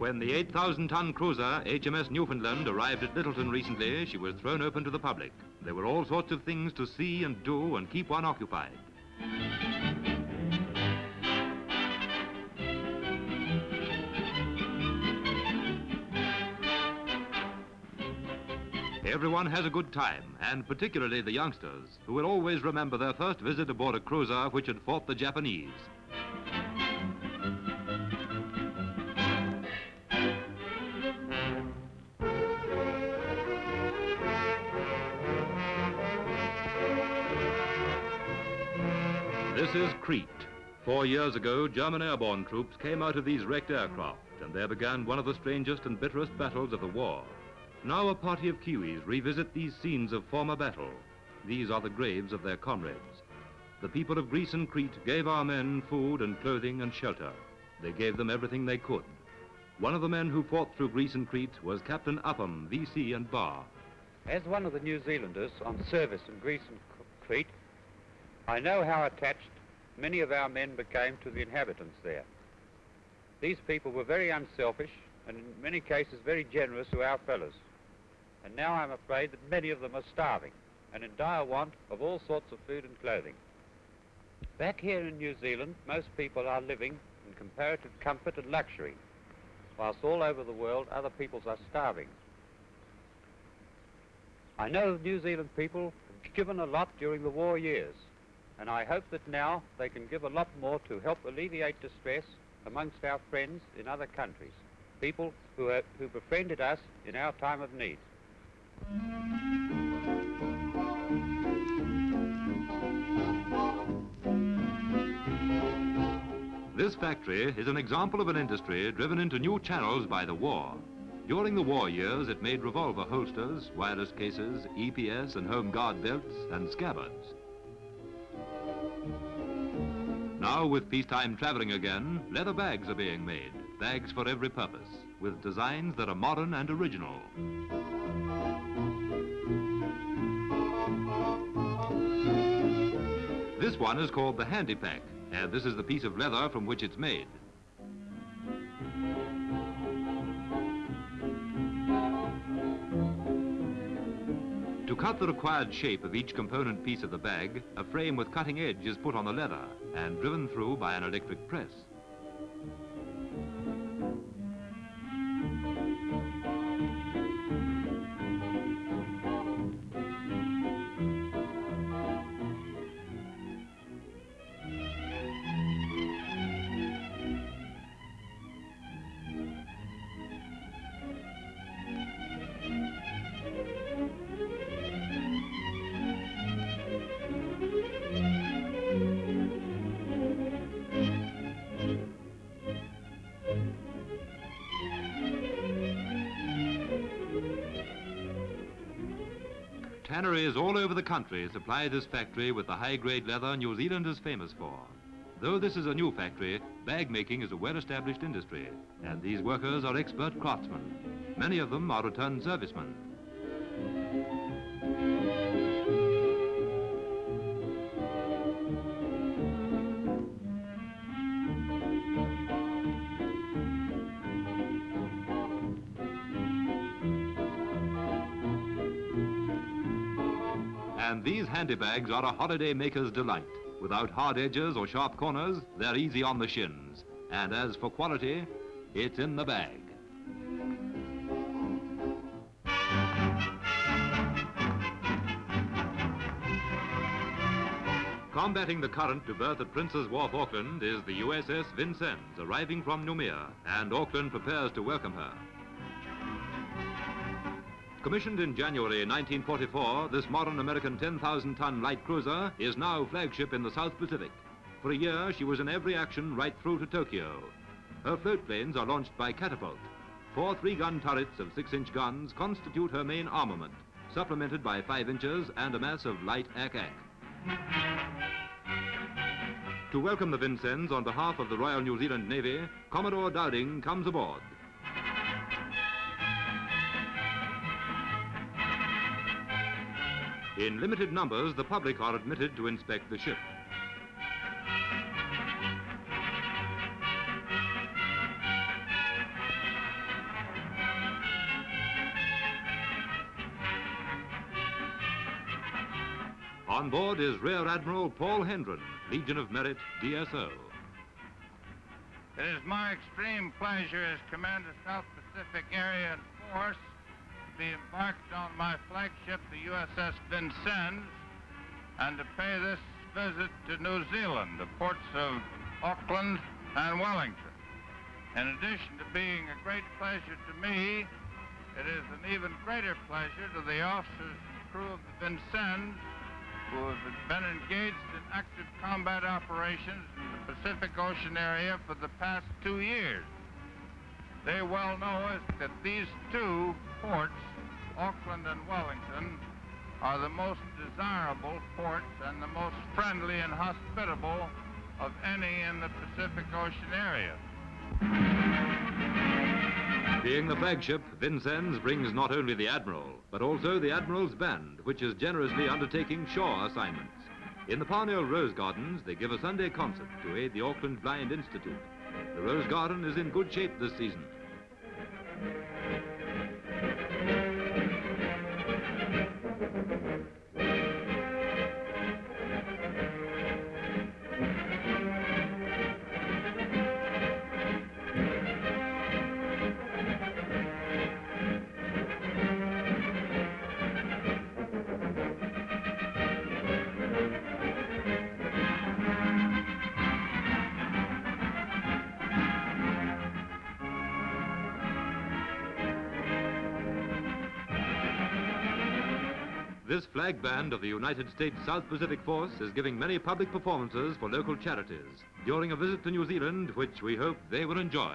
When the 8,000-ton cruiser HMS Newfoundland arrived at Lyttelton recently, she was thrown open to the public. There were all sorts of things to see and do and keep one occupied. Everyone has a good time, and particularly the youngsters, who will always remember their first visit aboard a cruiser which had fought the Japanese. This is Crete. Four years ago, German airborne troops came out of these wrecked aircraft, and there began one of the strangest and bitterest battles of the war. Now a party of Kiwis revisit these scenes of former battle. These are the graves of their comrades. The people of Greece and Crete gave our men food and clothing and shelter. They gave them everything they could. One of the men who fought through Greece and Crete was Captain Upham, VC and Bar. As one of the New Zealanders on service in Greece and Crete, I know how attached many of our men became to the inhabitants there. These people were very unselfish and in many cases very generous to our fellows. And now I'm afraid that many of them are starving and in dire want of all sorts of food and clothing. Back here in New Zealand, most people are living in comparative comfort and luxury, whilst all over the world other peoples are starving. I know the New Zealand people have given a lot during the war years, and I hope that now they can give a lot more to help alleviate distress amongst our friends in other countries, people who, have, who befriended us in our time of need. This factory is an example of an industry driven into new channels by the war. During the war years, it made revolver holsters, wireless cases, EPS and home guard belts, and scabbards. Now, with peacetime traveling again, leather bags are being made, bags for every purpose, with designs that are modern and original. This one is called the Handy Pack, and this is the piece of leather from which it's made. Cut the required shape of each component piece of the bag, a frame with cutting edge is put on the leather and driven through by an electric press. Tanneries all over the country supply this factory with the high-grade leather New Zealand is famous for. Though this is a new factory, bag making is a well-established industry, and these workers are expert craftsmen. Many of them are returned servicemen. And these handy bags are a holiday maker's delight. Without hard edges or sharp corners, they're easy on the shins. And as for quality, it's in the bag. Combating the current to berth at Prince's Wharf, Auckland, is the USS Vincennes, arriving from Noumea, and Auckland prepares to welcome her. Commissioned in January 1944, this modern American 10,000-ton light cruiser is now flagship in the South Pacific. For a year, she was in every action right through to Tokyo. Her float planes are launched by catapult. Four three-gun turrets of six-inch guns constitute her main armament, supplemented by five inches and a mass of light ack-ack. To welcome the Vincennes on behalf of the Royal New Zealand Navy, Commodore Dowding comes aboard. In limited numbers, the public are admitted to inspect the ship. On board is Rear Admiral Paul Hendren, Legion of Merit, DSO. It is my extreme pleasure as Commander South Pacific Area Force be embarked on my flagship, the USS Vincennes, and to pay this visit to New Zealand, the ports of Auckland and Wellington. In addition to being a great pleasure to me, it is an even greater pleasure to the officers and crew of the Vincennes who have been engaged in active combat operations in the Pacific Ocean area for the past two years. They well know that these two ports, Auckland and Wellington, are the most desirable ports and the most friendly and hospitable of any in the Pacific Ocean area. Being the flagship, Vincennes brings not only the Admiral, but also the Admiral's Band, which is generously undertaking shore assignments. In the Parnell Rose Gardens, they give a Sunday concert to aid the Auckland Blind Institute. The Rose Garden is in good shape this season. This flag band of the United States South Pacific Force is giving many public performances for local charities during a visit to New Zealand, which we hope they will enjoy.